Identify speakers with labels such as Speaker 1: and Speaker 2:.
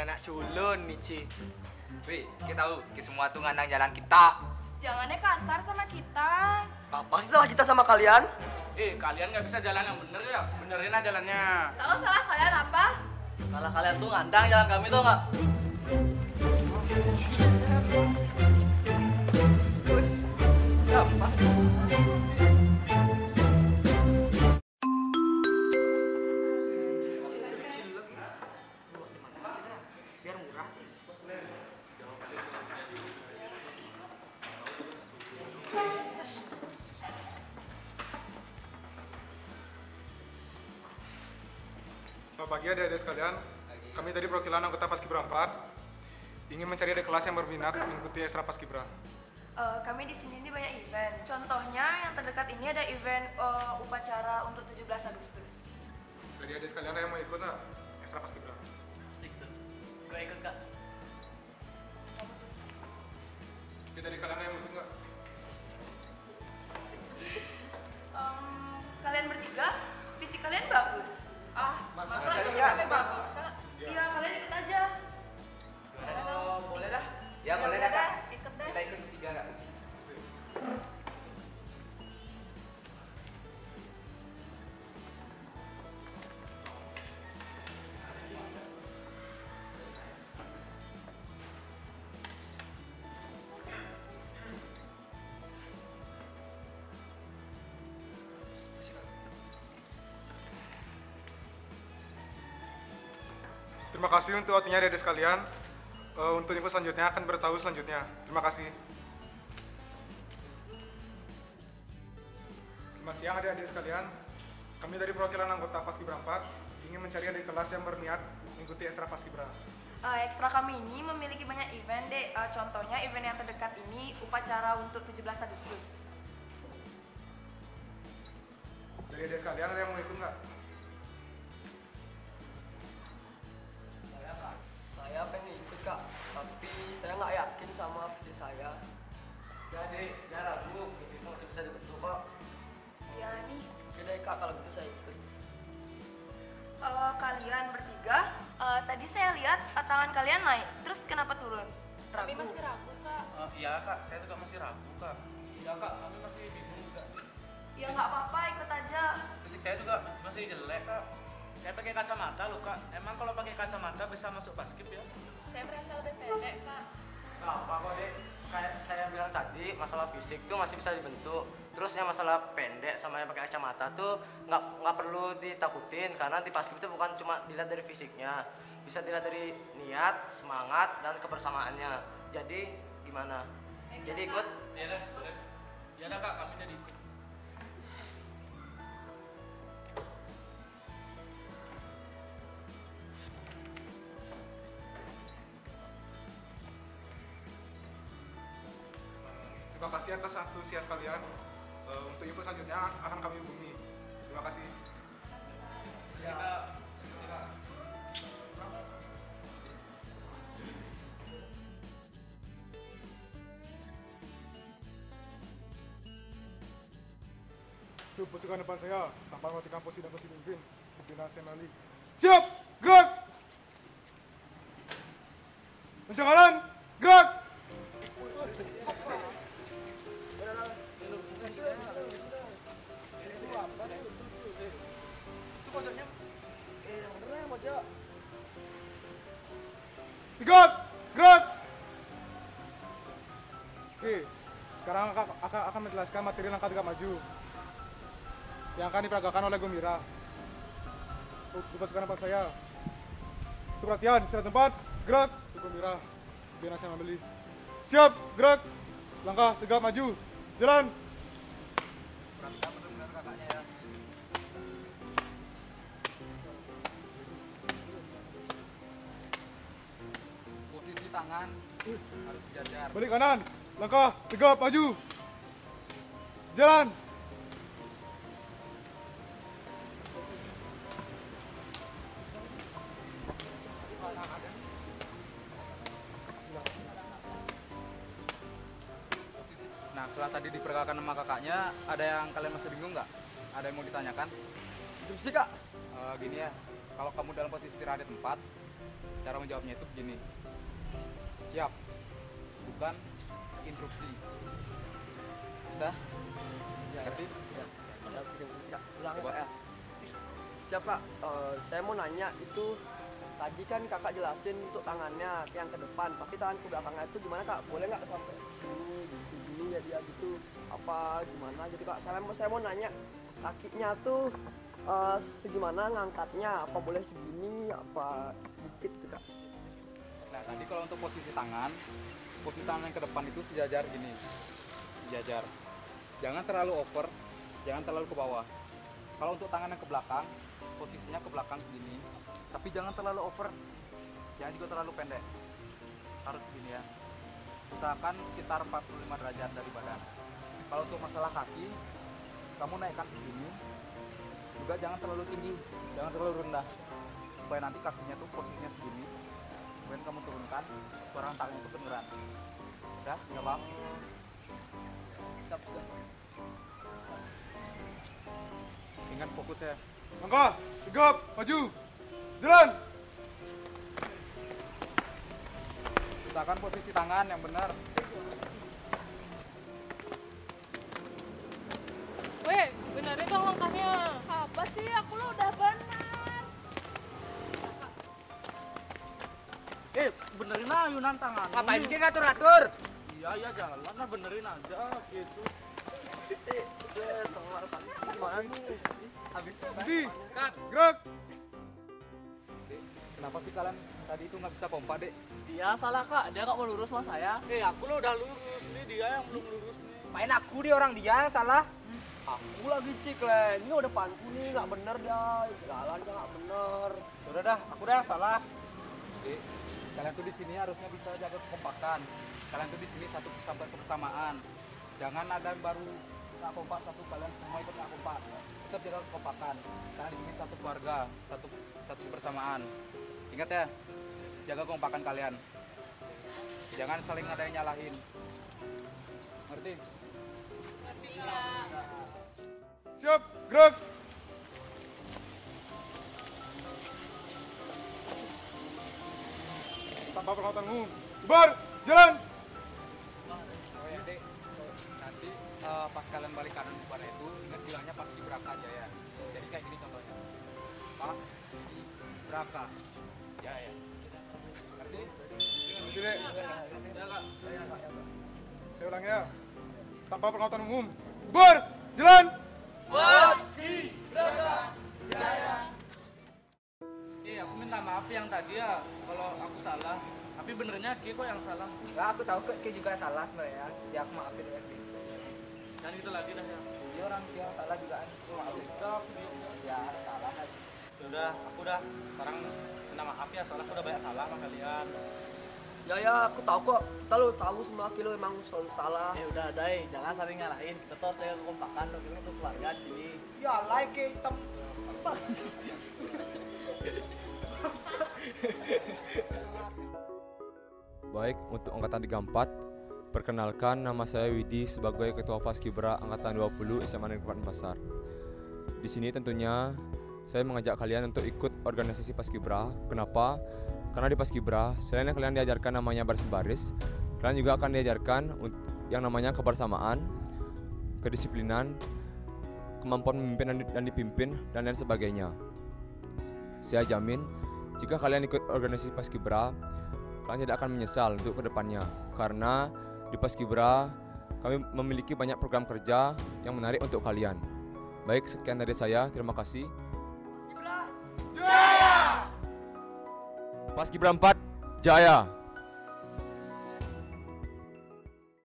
Speaker 1: anak culun Ci.
Speaker 2: Wih, kita tahu, kita semua tuh ngandang jalan kita.
Speaker 3: Jangannya kasar sama kita.
Speaker 4: Apa sih salah kita sama kalian?
Speaker 1: Eh, kalian nggak bisa jalan yang bener ya? Benerin aja jalannya.
Speaker 3: Tahu salah kalian apa?
Speaker 4: Salah kalian tuh ngandang jalan kami tuh nggak? Gampang.
Speaker 5: Selamat pagi adik-adik sekalian. Kami tadi perwakilan anggota Paskibra 4 ingin mencari adik kelas yang berminat mengikuti ekstra Paskibra.
Speaker 3: Eh, kami di sini ini banyak event. Contohnya yang terdekat ini ada event eh, upacara untuk 17 Agustus.
Speaker 5: Jadi adik sekalian ada yang mau ikut nggak ekstra Paskibra? Terima kasih untuk waktunya adik-adik sekalian. Eh, untuk info selanjutnya akan beritahu selanjutnya. Terima kasih. Selamat siang adik-adik sekalian. Kami dari perwakilan anggota Paskibra 4 ingin mencari adik kelas yang berniat mengikuti ekstra Paskibra.
Speaker 3: Eh, ekstra kami ini memiliki banyak event deh. Eh, contohnya event yang terdekat ini upacara untuk 17 Agustus.
Speaker 5: Dari adik sekalian ada yang mau ikut nggak?
Speaker 3: Tangan kalian naik, terus kenapa turun? Ragu. masih ragu kak.
Speaker 1: Eh, iya, Kak. Saya juga masih ragu, Kak. Iya, Kak. Kami masih bingung juga.
Speaker 3: Ya nggak apa-apa, ikut aja.
Speaker 1: Fisik saya juga masih jelek, Kak. Saya pakai kacamata loh, Kak. Emang kalau pakai kacamata bisa masuk paskib ya?
Speaker 3: Saya merasa lebih pendek kak.
Speaker 4: Gak apa kok deh. Kayak saya bilang tadi, masalah fisik tuh masih bisa dibentuk. Terus yang masalah pendek sama yang pakai kacamata tuh nggak nggak perlu ditakutin karena di paskib itu bukan cuma dilihat dari fisiknya, bisa dilihat dari niat, semangat dan kebersamaannya. Jadi gimana? Jadi ikut?
Speaker 1: Iya dah, boleh. Iya dah, Kak. Kami jadi ikut.
Speaker 5: Terima kasih atas antusias kalian. Eh, untuk info selanjutnya akan kami hubungi. Terima kasih.
Speaker 1: Iya, Kak.
Speaker 5: Itu pasukan depan saya, tanpa mematikan posisi dan posisi pemimpin. Pimpinan Senali. Siap! Gerak! Pencangaran! Gerak! Tigat! Gerak! Oke, sekarang akan, akan, akan menjelaskan materi langkah tegak maju yang akan diperagakan oleh Gumira. Lupa sekarang pak saya. Untuk perhatian, istirahat tempat, gerak, untuk Gumira. Biar nasional beli. Siap, gerak. Langkah, tegak, maju. Jalan.
Speaker 2: Posisi tangan harus sejajar.
Speaker 5: Balik kanan. Langkah, tegak, maju. Jalan.
Speaker 2: Setelah tadi diperkenalkan sama kakaknya, ada yang kalian masih bingung nggak? Ada yang mau ditanyakan?
Speaker 4: Itu sih kak.
Speaker 2: Eh, gini ya, kalau kamu dalam posisi istirahat di tempat, Cara menjawabnya itu begini. Siap. Bukan instruksi. Bisa? Ngerti?
Speaker 6: ulang
Speaker 2: Coba.
Speaker 6: ya siap kak Eh, saya mau nanya itu tadi kan kakak jelasin untuk tangannya yang ke depan. Tapi tangan ke belakangnya itu gimana kak? Boleh nggak sampai sini gitu gini ya dia gitu. Apa gimana? Gitu kak saya mau saya mau nanya kakinya tuh eh, segimana ngangkatnya? Apa boleh segini? Apa sedikit gitu kak?
Speaker 2: Nah, tadi kalau untuk posisi tangan, posisi tangan yang ke depan itu sejajar gini. Sejajar. Jangan terlalu over, jangan terlalu ke bawah. Kalau untuk tangan yang ke belakang, posisinya ke belakang begini. Tapi jangan terlalu over, jangan juga terlalu pendek. Harus begini ya. Usahakan sekitar 45 derajat dari badan. Kalau untuk masalah kaki, kamu naikkan segini. Juga jangan terlalu tinggi, jangan terlalu rendah. Supaya nanti kakinya tuh posisinya segini, kemudian kamu turunkan suara tangan itu kedengeran udah paham
Speaker 6: siap sudah
Speaker 2: ingat fokus ya
Speaker 5: Langkah, sigap, maju, jalan.
Speaker 2: usahakan posisi tangan yang benar
Speaker 7: Weh, benerin dong langkahnya.
Speaker 3: Apa sih? Aku lo udah benar.
Speaker 1: Eh, benerin aja Yunan tangan.
Speaker 6: ngapain kita ngatur-ngatur
Speaker 1: Iya, iya jalan lah benerin aja gitu.
Speaker 6: Habis
Speaker 5: Berhenti, gerak.
Speaker 2: Dek, kenapa sih kalian tadi itu nggak bisa pompa dek
Speaker 7: Dia salah kak, dia nggak mau lurus sama saya.
Speaker 1: Eh, aku lo udah lurus. Ini dia yang belum lurus nih.
Speaker 6: main aku dia orang dia yang salah aku lagi cik le ini udah depanku nih nggak bener dah jalan nggak bener
Speaker 1: Udah dah, aku dah salah.
Speaker 2: dek kalian tuh di sini harusnya bisa jaga kekompakan kalian tuh di sini satu sampai kebersamaan jangan ada yang baru nggak kompak satu kalian semua ikut nggak kompak tetap jaga kekompakan kalian di sini satu keluarga satu satu kebersamaan ingat ya jaga kekompakan kalian jangan saling ada yang nyalahin ngerti
Speaker 5: Siap, gerak. Tanpa peralatan umum. Bubar, jalan.
Speaker 2: Eh, pas kalian balik kanan bubar itu ingat bilangnya pas di Braka aja ya. Jadi kayak gini contohnya. Pas di Braka. Ya ya. Ngerti?
Speaker 5: Berhenti, Dek. Saya ulang ya. Tanpa peralatan umum. Bubar, jalan.
Speaker 1: Eh, aku minta maaf yang tadi ya kalau aku salah. Tapi benernya Ki kok yang salah.
Speaker 6: Enggak, aku tahu kok Ki juga salah sebenarnya. Ya aku maafin ya.
Speaker 1: Jangan gitu lagi dah ya.
Speaker 6: Dia orang dia salah juga kan. Aku maafin. Ya salah kan.
Speaker 1: Udah, aku udah sekarang minta maaf ya soalnya aku udah banyak salah sama kalian.
Speaker 6: Ya ya aku tahu kok. Kita lo tahu semua kilo emang selalu salah.
Speaker 7: Eh udah Dai, jangan saling nyalahin. Kita tuh harus jaga kekompakan, loh. kita tuh keluarga di sini.
Speaker 6: Ya like hitam.
Speaker 8: Baik, untuk angkatan 34, perkenalkan nama saya Widi sebagai Ketua Paskibra angkatan 20 SMA Negeri 4 Pasar. Di sini tentunya saya mengajak kalian untuk ikut organisasi Paskibra. Kenapa? Karena di Paskibra, selain yang kalian diajarkan namanya baris baris, kalian juga akan diajarkan yang namanya kebersamaan, kedisiplinan, kemampuan memimpin dan dipimpin, dan lain sebagainya. Saya jamin, jika kalian ikut organisasi Paskibra, kalian tidak akan menyesal untuk ke depannya karena di Paskibra kami memiliki banyak program kerja yang menarik untuk kalian. Baik, sekian dari saya. Terima kasih. Paskibra 4 Jaya.